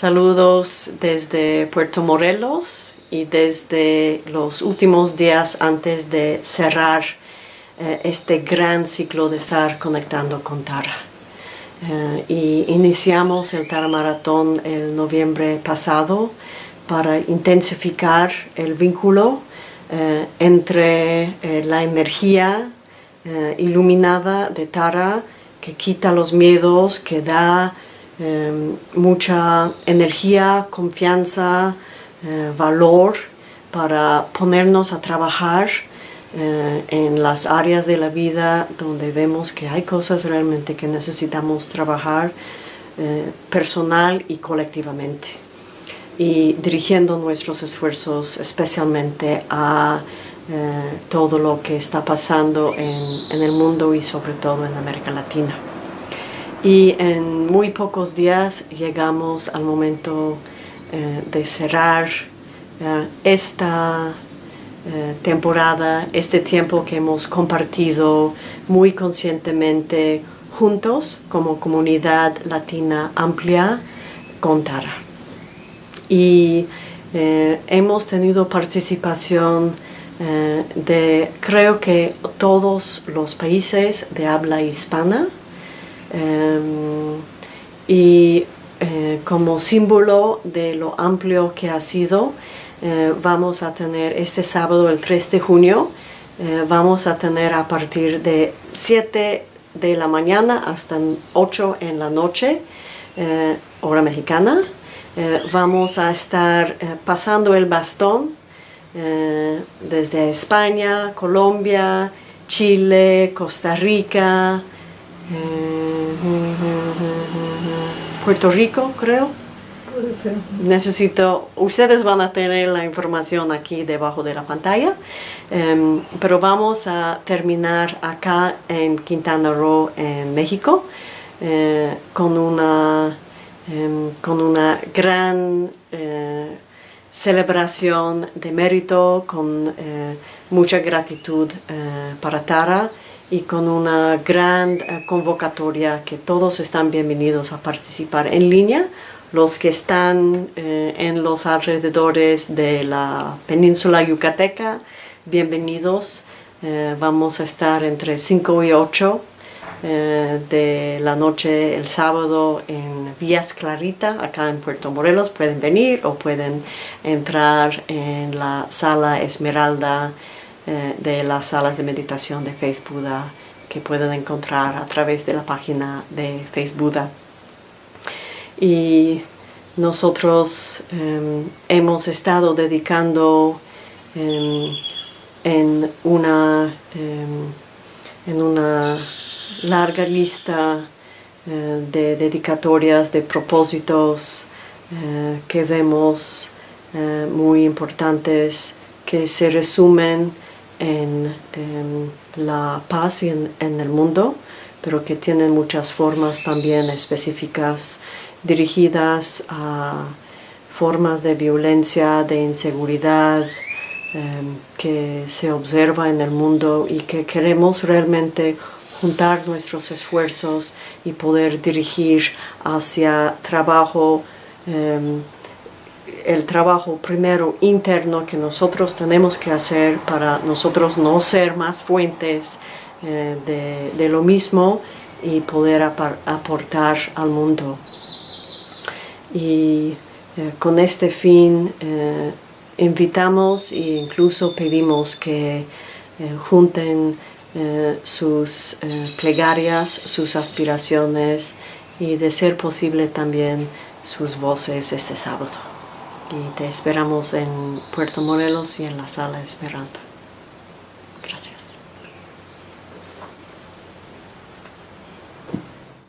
Saludos desde Puerto Morelos y desde los últimos días antes de cerrar eh, este gran ciclo de estar conectando con Tara. Eh, y iniciamos el Tara Maratón el noviembre pasado para intensificar el vínculo eh, entre la energía iluminada de Tara que quita los miedos, que da mucha energía, confianza, valor para ponernos a trabajar eh, en las áreas de la vida donde vemos que hay cosas realmente que necesitamos trabajar eh, personal y colectivamente y dirigiendo nuestros esfuerzos especialmente a eh, todo lo que está pasando en, el mundo y sobre todo en América Latina. Y en muy pocos días llegamos al momento de cerrar esta eh, temporada, este tiempo que hemos compartido muy conscientemente juntos como comunidad latina amplia con Tara. Y eh, hemos tenido participación eh, de creo que todos los países de habla hispana y como símbolo de lo amplio que ha sido eh, vamos a tener este sábado, el 3 de junio, eh, vamos a tener a partir de 7 de la mañana hasta 8 en la noche, eh, hora mexicana. vamos a estar pasando el bastón desde España, Colombia, Chile, Costa Rica, Puerto Rico, creo. Necesito, ustedes van a tener la información aquí debajo de la pantalla, em, pero vamos a terminar acá en Quintana Roo, en México, eh, con, una, em, con una gran eh, celebración de mérito, con eh, mucha gratitud para Tara y con una gran convocatoria que todos están bienvenidos a participar en línea los que están eh, en los alrededores de la península yucateca, bienvenidos. Eh, vamos a estar entre 5 y 8 eh, de la noche el sábado en Vías Clarita, acá en Puerto Morelos. Pueden venir o pueden entrar en la sala Esmeralda de las salas de meditación de Facebook que pueden encontrar a través de la página de Facebook y nosotros em, hemos estado dedicando em, en, una, em, en una larga lista eh, de dedicatorias, de propósitos eh, que vemos eh, muy importantes que se resumen en, la paz en, en el mundo, pero que tienen muchas formas también específicas dirigidas a formas de violencia, de inseguridad em, que se observa en el mundo y que queremos realmente juntar nuestros esfuerzos y poder dirigir hacia trabajo, em, el trabajo primero interno que nosotros tenemos que hacer para nosotros no ser más fuentes eh, de, lo mismo y poder aportar al mundo y eh, con este fin eh, invitamos e incluso pedimos que junten sus plegarias, sus aspiraciones y de ser posible también sus voces este sábado. Y te esperamos en Puerto Morelos y en la Sala Esmeralda. Gracias.